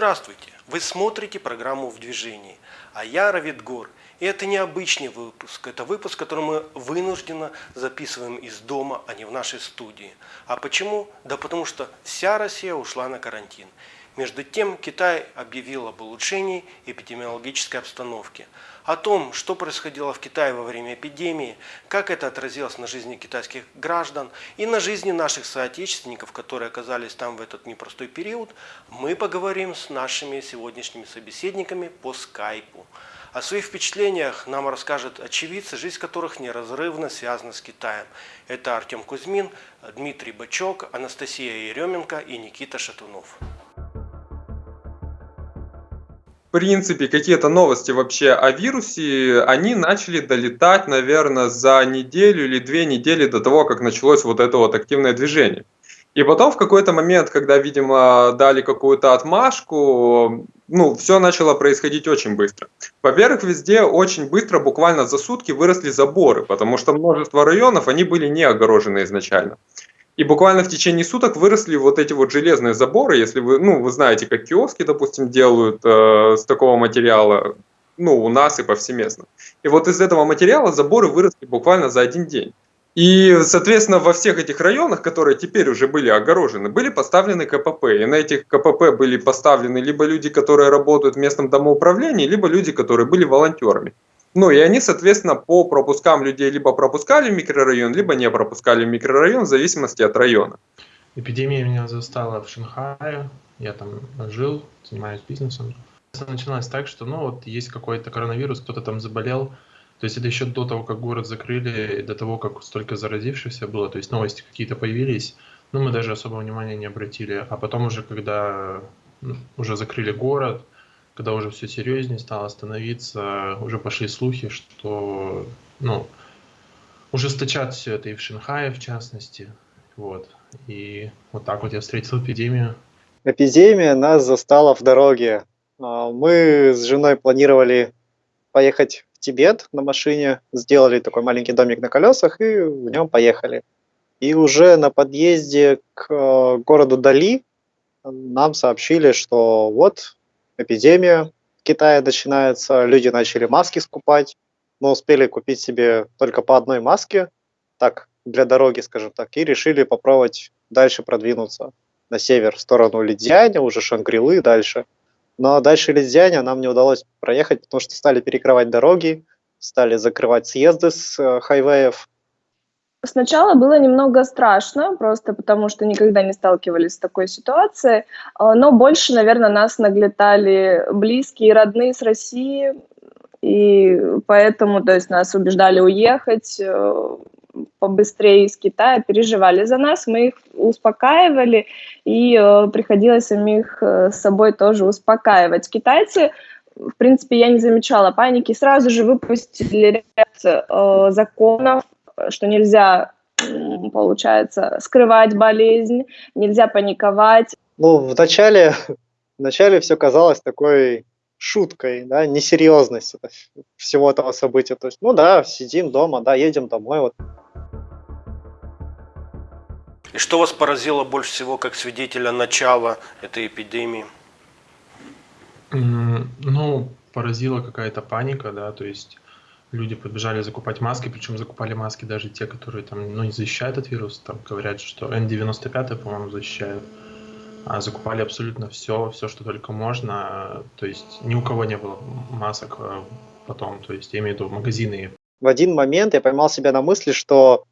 Здравствуйте! Вы смотрите программу «В движении», а я Равид Гор. И это необычный выпуск, это выпуск, который мы вынужденно записываем из дома, а не в нашей студии. А почему? Да потому что вся Россия ушла на карантин. Между тем, Китай объявил об улучшении эпидемиологической обстановки. О том, что происходило в Китае во время эпидемии, как это отразилось на жизни китайских граждан и на жизни наших соотечественников, которые оказались там в этот непростой период, мы поговорим с нашими сегодняшними собеседниками по скайпу. О своих впечатлениях нам расскажет очевидцы, жизнь которых неразрывно связана с Китаем. Это Артем Кузьмин, Дмитрий Бачок, Анастасия Еременко и Никита Шатунов принципе, какие-то новости вообще о вирусе, они начали долетать, наверное, за неделю или две недели до того, как началось вот это вот активное движение. И потом в какой-то момент, когда, видимо, дали какую-то отмашку, ну, все начало происходить очень быстро. Во-первых, везде очень быстро, буквально за сутки выросли заборы, потому что множество районов, они были не огорожены изначально. И буквально в течение суток выросли вот эти вот железные заборы, если вы, ну, вы знаете, как киоски, допустим, делают э, с такого материала, ну, у нас и повсеместно. И вот из этого материала заборы выросли буквально за один день. И, соответственно, во всех этих районах, которые теперь уже были огорожены, были поставлены КПП. И на этих КПП были поставлены либо люди, которые работают в местном домоуправлении, либо люди, которые были волонтерами. Ну и они, соответственно, по пропускам людей либо пропускали в микрорайон, либо не пропускали в микрорайон, в зависимости от района. Эпидемия меня застала в Шанхае, я там жил, занимаюсь бизнесом. Началось так, что ну вот есть какой-то коронавирус, кто-то там заболел, то есть это еще до того, как город закрыли, до того, как столько заразившихся было, то есть новости какие-то появились, но мы даже особого внимания не обратили. А потом уже, когда ну, уже закрыли город, когда уже все серьезнее стало становиться, уже пошли слухи, что, ну, ужесточат все это и в Шанхае, в частности. Вот. И вот так вот я встретил эпидемию. Эпидемия нас застала в дороге. А, мы с женой планировали поехать в Тибет на машине, сделали такой маленький домик на колесах и в нем поехали. И уже на подъезде к э, городу Дали нам сообщили, что вот эпидемия в Китае начинается, люди начали маски скупать, но успели купить себе только по одной маске, так, для дороги, скажем так, и решили попробовать дальше продвинуться на север, в сторону Лидзяня, уже Шангрилы дальше. Но дальше Лидзяня нам не удалось проехать, потому что стали перекрывать дороги, стали закрывать съезды с э, хайвеев, Сначала было немного страшно, просто потому что никогда не сталкивались с такой ситуацией, а, но больше, наверное, нас наглетали близкие и родные с России, и поэтому, то есть, нас убеждали уехать э, побыстрее из Китая, переживали за нас, мы их успокаивали, и э, приходилось самих э, с собой тоже успокаивать. Китайцы в принципе, я не замечала паники. Сразу же выпустили ряд э, законов что нельзя, получается, скрывать болезнь, нельзя паниковать. Ну, вначале, вначале все казалось такой шуткой, да, несерьезность всего этого события. То есть, ну да, сидим дома, да, едем домой. Вот. И что вас поразило больше всего как свидетеля начала этой эпидемии? Ну, поразила какая-то паника, да, то есть люди побежали закупать маски, причем закупали маски даже те, которые там, ну, не защищают от вируса, там говорят, что N95, по-моему, защищают, а закупали абсолютно все, все, что только можно, то есть ни у кого не было масок э, потом, то есть я имею в виду магазины. В один момент я поймал себя на мысли, что,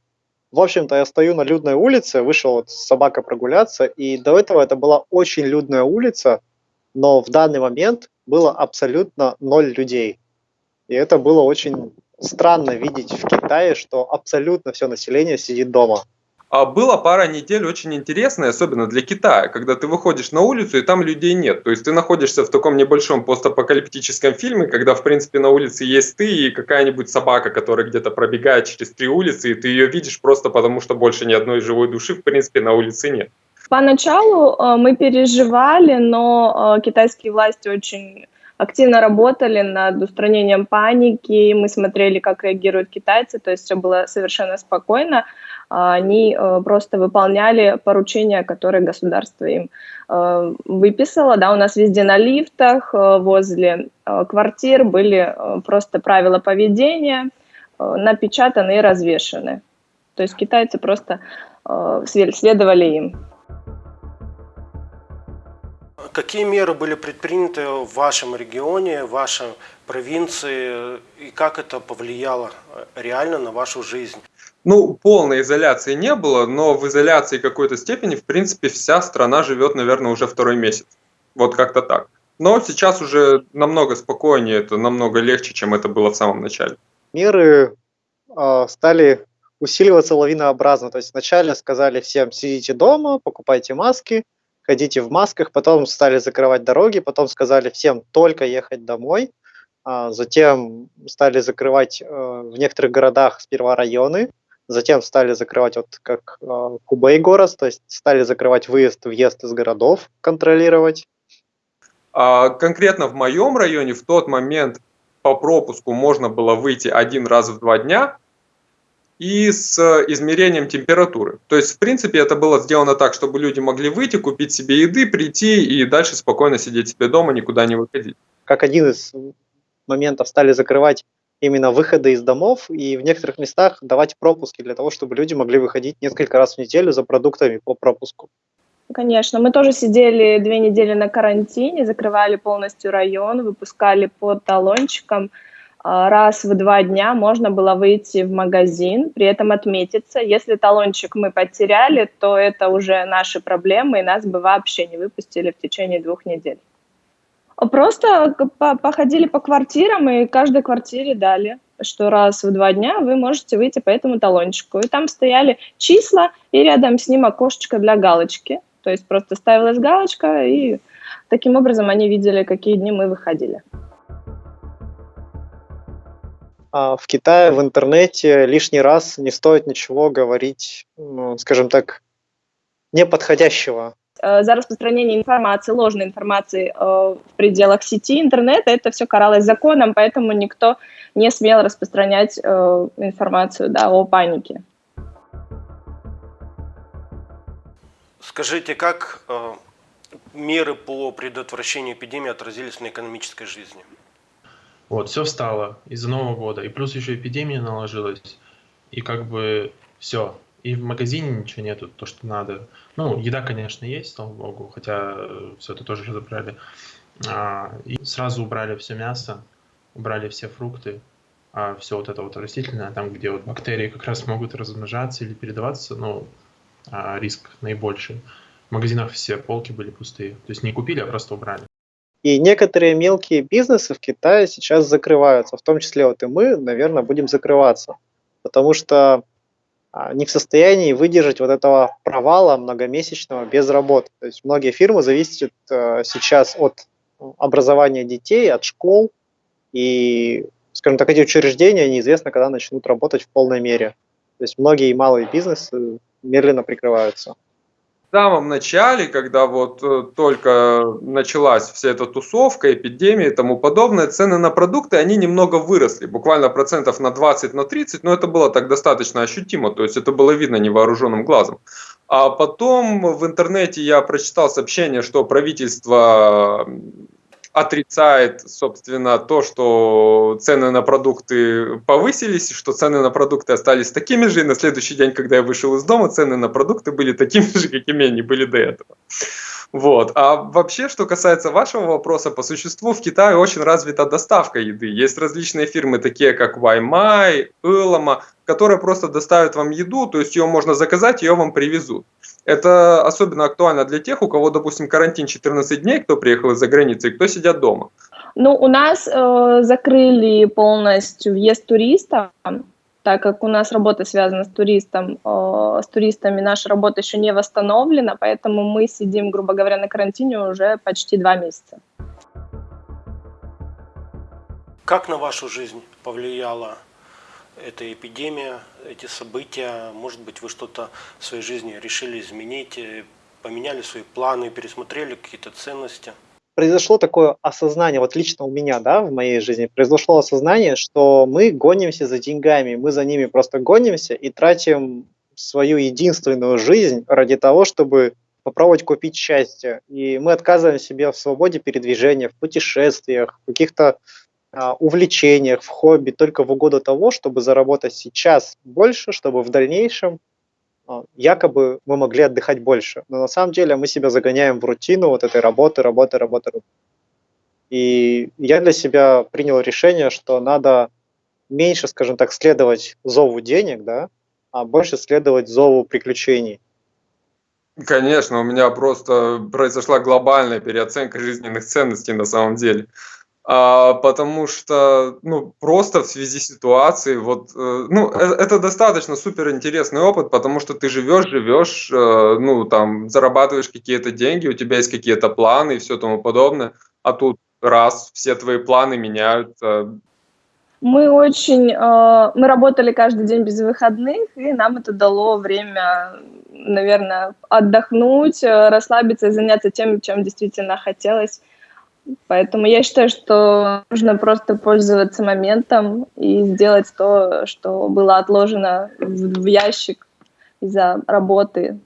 в общем-то, я стою на людной улице, вышел вот с прогуляться, и до этого это была очень людная улица, но в данный момент было абсолютно ноль людей. И это было очень странно видеть в Китае, что абсолютно все население сидит дома. А была пара недель очень интересная, особенно для Китая, когда ты выходишь на улицу и там людей нет. То есть ты находишься в таком небольшом постапокалиптическом фильме, когда в принципе на улице есть ты и какая-нибудь собака, которая где-то пробегает через три улицы, и ты ее видишь просто потому, что больше ни одной живой души в принципе на улице нет. Поначалу э, мы переживали, но э, китайские власти очень активно работали над устранением паники, мы смотрели, как реагируют китайцы, то есть все было совершенно спокойно. а они э, просто выполняли поручения, которые государство им э, выписало. Да, у нас везде на лифтах, э, возле квартир были просто правила поведения, напечатаны и развешаны. То есть китайцы просто следовали им. Какие меры были предприняты в вашем регионе, в вашей провинции, и как это повлияло реально на вашу жизнь? Ну, полной изоляции не было, но в изоляции какой-то степени, в принципе, вся страна живет, наверное, уже второй месяц. Вот как-то так. Но сейчас уже намного спокойнее, это намного легче, чем это было в самом начале. Меры э, стали усиливаться лавинообразно. То есть вначале сказали всем сидите дома, покупайте маски, ходите в масках, потом стали закрывать дороги, потом сказали всем только ехать домой, а затем стали закрывать э, в некоторых городах сперва районы, Затем стали закрывать, вот как э, Кубей город, то есть стали закрывать выезд, въезд из городов, контролировать. А конкретно в моем районе в тот момент по пропуску можно было выйти один раз в два дня и с измерением температуры. То есть, в принципе, это было сделано так, чтобы люди могли выйти, купить себе еды, прийти и дальше спокойно сидеть себе дома, никуда не выходить. Как один из моментов стали закрывать именно выходы из домов и в некоторых местах давать пропуски для того, чтобы люди могли выходить несколько раз в неделю за продуктами по пропуску. Конечно, мы тоже сидели две недели на карантине, закрывали полностью район, выпускали по талончикам. А, раз в два дня можно было выйти в магазин, при этом отметиться. Если талончик мы потеряли, то это уже наши проблемы, и нас бы вообще не выпустили в течение двух недель. Просто походили по квартирам, и каждой квартире дали, что раз в два дня вы можете выйти по этому талончику. И там стояли числа, и рядом с ним окошечко для галочки. То есть просто ставилась галочка, и таким образом они видели, какие дни мы выходили. А в Китае в интернете лишний раз не стоит ничего говорить, ну, скажем так, неподходящего Э, за распространение информации, ложной информации э, в пределах сети интернета, это все каралось законом, поэтому никто не смел распространять э, информацию да, о панике. Скажите, как меры по предотвращению эпидемии отразились на экономической жизни? Вот, все встало из-за Нового года, и плюс еще эпидемия наложилась, и как бы все, и в магазине ничего нету, то, что надо. Ну, еда, конечно, есть, слава богу, хотя э, все это тоже забрали. А, и сразу убрали все мясо, убрали все фрукты, а все вот это вот растительное, там, где вот бактерии как раз могут размножаться или передаваться, ну, а, риск наибольший. В магазинах все полки были пустые. То есть не купили, а просто убрали. И некоторые мелкие бизнесы в Китае сейчас закрываются, в том числе вот и мы, наверное, будем закрываться. Потому что а, не в состоянии выдержать вот этого провала многомесячного без работы. То есть многие фирмы зависят э, сейчас от образования детей, от школ, и, скажем так, эти учреждения неизвестно, когда начнут работать в полной мере. То есть многие малые бизнесы медленно прикрываются в самом начале, когда вот э, только началась вся эта тусовка, эпидемия и тому подобное, цены на продукты, они немного выросли, буквально процентов на 20, на 30, но это было так достаточно ощутимо, то есть это было видно невооруженным глазом. А потом в интернете я прочитал сообщение, что правительство отрицает, собственно, то, что цены на продукты повысились, что цены на продукты остались такими же, и на следующий день, когда я вышел из дома, цены на продукты были такими же, какими они были до этого. Вот. А вообще, что касается вашего вопроса, по существу в Китае очень развита доставка еды. Есть различные фирмы, такие как Ваймай, Элома, которые просто доставят вам еду, то есть ее можно заказать, ее вам привезут. Это особенно актуально для тех, у кого, допустим, карантин 14 дней, кто приехал из-за границы, и кто сидят дома. Ну, у нас э, закрыли полностью въезд туристов, так как у нас работа связана с туристом, э, с туристами наша работа еще не восстановлена, поэтому мы сидим, грубо говоря, на карантине уже почти два месяца. Как на вашу жизнь повлияла эта эпидемия, эти события, может быть, вы что-то в своей жизни решили изменить, э, поменяли свои планы, пересмотрели какие-то ценности? Произошло такое осознание, вот лично у меня, да, в моей жизни, произошло осознание, что мы гонимся за деньгами, мы за ними просто гонимся и тратим свою единственную жизнь ради того, чтобы попробовать купить счастье. И мы отказываем себе в свободе передвижения, в путешествиях, в каких-то а, увлечениях, в хобби, только в угоду того, чтобы заработать сейчас больше, чтобы в дальнейшем якобы мы могли отдыхать больше. Но на самом деле мы себя загоняем в рутину вот этой работы, работы, работы. работы. И я для себя принял решение, что надо меньше, скажем так, следовать зову денег, да, а больше следовать зову приключений. Конечно, у меня просто произошла глобальная переоценка жизненных ценностей на самом деле. А, потому что, ну, просто в связи с ситуацией, вот, э, ну, э, это достаточно супер интересный опыт, потому что ты живешь, живешь, э, ну, там, зарабатываешь какие-то деньги, у тебя есть какие-то планы и все тому подобное, а тут раз, все твои планы меняются. Мы очень, э, мы работали каждый день без выходных, и нам это дало время, наверное, отдохнуть, э, расслабиться и заняться тем, чем действительно хотелось. Поэтому я считаю, что нужно просто пользоваться моментом и сделать то, что было отложено в ящик из-за работы.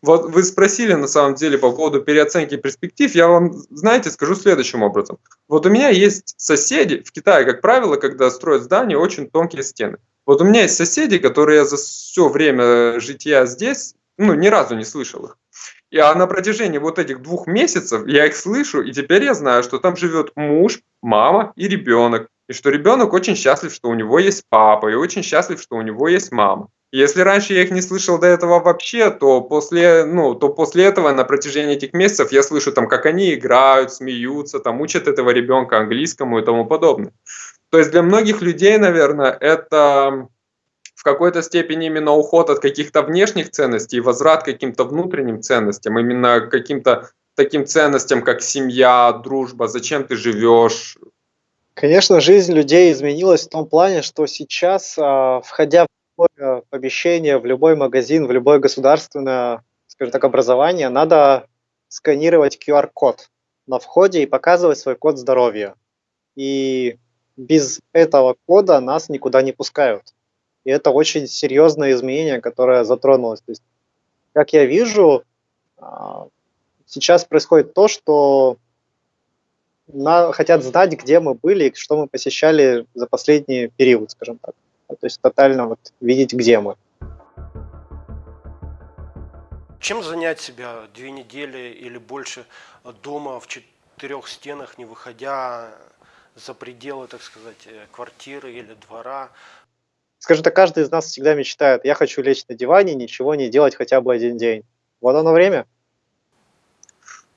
Вот вы спросили на самом деле по поводу переоценки перспектив. Я вам, знаете, скажу следующим образом. Вот у меня есть соседи, в Китае, как правило, когда строят здания, очень тонкие стены. Вот у меня есть соседи, которые за все время жития здесь, ну, ни разу не слышал их. И а на протяжении вот этих двух месяцев я их слышу, и теперь я знаю, что там живет муж, мама и ребенок. И что ребенок очень счастлив, что у него есть папа, и очень счастлив, что у него есть мама. Если раньше я их не слышал до этого вообще, то после, ну, то после этого на протяжении этих месяцев я слышу там, как они играют, смеются, там учат этого ребенка английскому и тому подобное. То есть для многих людей, наверное, это в какой-то степени именно уход от каких-то внешних ценностей и возврат к каким-то внутренним ценностям, именно каким-то таким ценностям, как семья, дружба, зачем ты живешь. Конечно, жизнь людей изменилась в том плане, что сейчас, а, входя в любое помещение, в любой магазин, в любое государственное, скажем так, образование, надо сканировать QR-код на входе и показывать свой код здоровья. И без этого кода нас никуда не пускают. И это очень серьезное изменение, которое затронулось. То есть, как я вижу, а, сейчас происходит то, что на, хотят знать, где мы были и что мы посещали за последний период, скажем так. То есть тотально вот видеть, где мы. Чем занять себя две недели или больше дома в четырех стенах, не выходя за пределы, так сказать, квартиры или двора? Скажем так, каждый из нас всегда мечтает, я хочу лечь на диване, ничего не делать хотя бы один день. Вот оно время.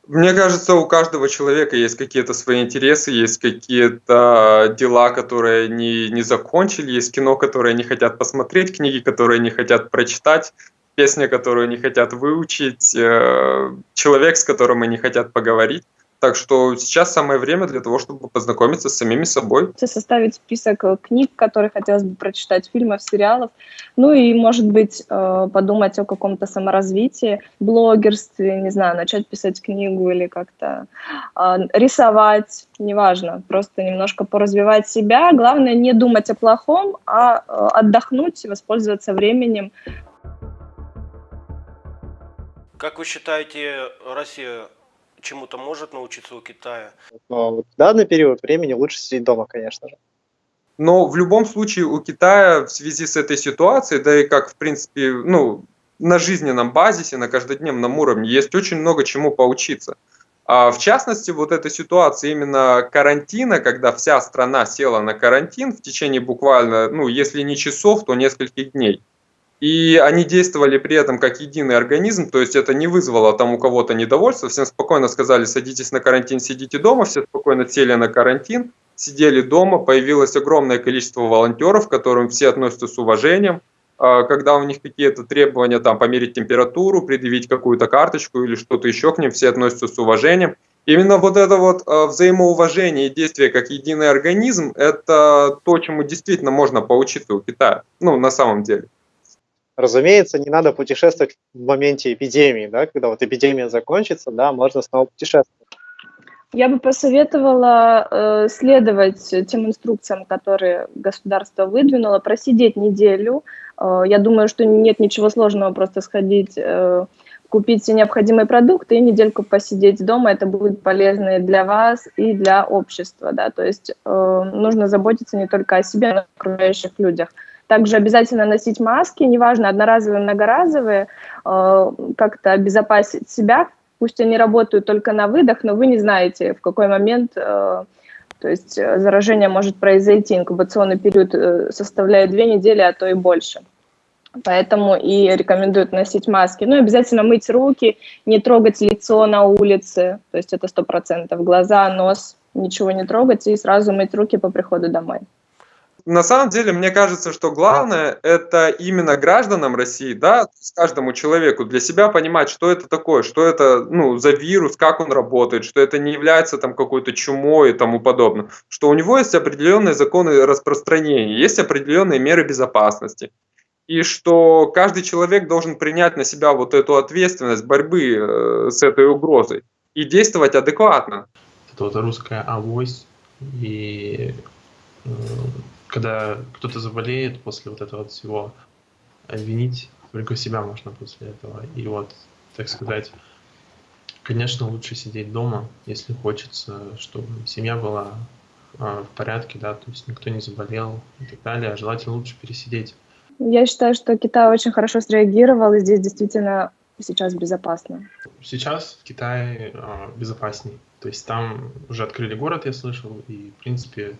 Мне кажется, у каждого человека есть какие-то свои интересы, есть какие-то дела, которые не, не закончили, есть кино, которые не хотят посмотреть, книги, которые не хотят прочитать, песни, которые не хотят выучить, э, человек, с которым они хотят поговорить. Так что сейчас самое время для того, чтобы познакомиться с самими собой. Составить список э, книг, которые хотелось бы прочитать, фильмов, сериалов. Ну и, может быть, э, подумать о каком-то саморазвитии, блогерстве, не знаю, начать писать книгу или как-то а, рисовать, неважно. Просто немножко поразвивать себя. Главное не думать о плохом, а э, отдохнуть, воспользоваться временем. Как вы считаете, Россия чему-то может научиться у Китая? Но в данный период времени лучше сидеть дома, конечно же. Но в любом случае у Китая в связи с этой ситуацией, да и как в принципе, ну, на жизненном базисе, на каждодневном уровне есть очень много чему поучиться. А в частности, вот эта ситуация именно карантина, когда вся страна села на карантин в течение буквально, ну, если не часов, то нескольких дней – и они действовали при этом как единый организм, то есть это не вызвало там у кого-то недовольства, всем спокойно сказали, садитесь на карантин, сидите дома, все спокойно сели на карантин, сидели дома, появилось огромное количество волонтеров, к которым все относятся с уважением, а, когда у них какие-то требования, там, померить температуру, предъявить какую-то карточку или что-то еще к ним, все относятся с уважением. Именно вот это вот а, взаимоуважение и действие как единый организм, это то, чему действительно можно поучиться у Китая, ну, на самом деле. Разумеется, не надо путешествовать в моменте эпидемии, да, когда вот эпидемия закончится, да, можно снова путешествовать. Я бы посоветовала э, следовать тем инструкциям, которые государство выдвинуло, просидеть неделю. Э, я думаю, что нет ничего сложного просто сходить, э, купить все необходимые продукты и недельку посидеть дома. Это будет полезно и для вас, и для общества. Да? То есть э, нужно заботиться не только о себе, но и о окружающих людях. Также обязательно носить маски, неважно, одноразовые, многоразовые, э, как-то обезопасить себя, пусть они работают только на выдох, но вы не знаете, в какой момент э, то есть э, заражение может произойти. Инкубационный период составляет две недели, а то и больше. Поэтому и рекомендуют носить маски. Ну, обязательно мыть руки, не трогать лицо на улице, то есть это сто процентов. Глаза, нос, ничего не трогать и сразу мыть руки по приходу домой. На самом деле, мне кажется, что главное это именно гражданам России, да, каждому человеку для себя понимать, что это такое, что это ну, за вирус, как он работает, что это не является там какой-то чумой и тому подобное, что у него есть определенные законы распространения, есть определенные меры безопасности, и что каждый человек должен принять на себя вот эту ответственность борьбы э, с этой угрозой и действовать адекватно. Это вот русская авось и э, когда кто-то заболеет после вот этого всего, обвинить только себя можно после этого. И вот, так сказать, конечно, лучше сидеть дома, если хочется, чтобы семья была э, в порядке, да, то есть никто не заболел и так далее, а желательно лучше пересидеть. Я считаю, что Китай очень хорошо среагировал, и здесь действительно сейчас безопасно. Сейчас в Китае э, безопасней. То есть там уже открыли город, я слышал, и, в принципе,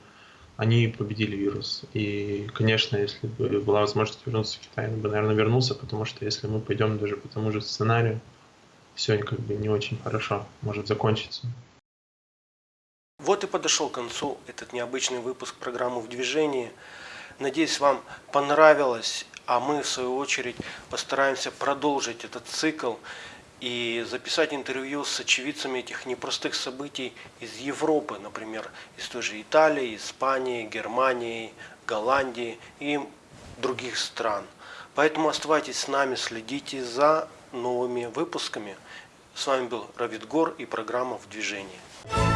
они победили вирус. И, конечно, если бы была возможность вернуться в Китай, я бы, наверное, вернулся, потому что если мы пойдем даже по тому же сценарию, все как бы не очень хорошо может закончиться. Вот и подошел к концу этот необычный выпуск программы «В движении». Надеюсь, вам понравилось, а мы, в свою очередь, постараемся продолжить этот цикл и записать интервью с очевидцами этих непростых событий из Европы, например, из той же Италии, Испании, Германии, Голландии и других стран. Поэтому оставайтесь с нами, следите за новыми выпусками. С вами был Равид Гор и программа «В движении».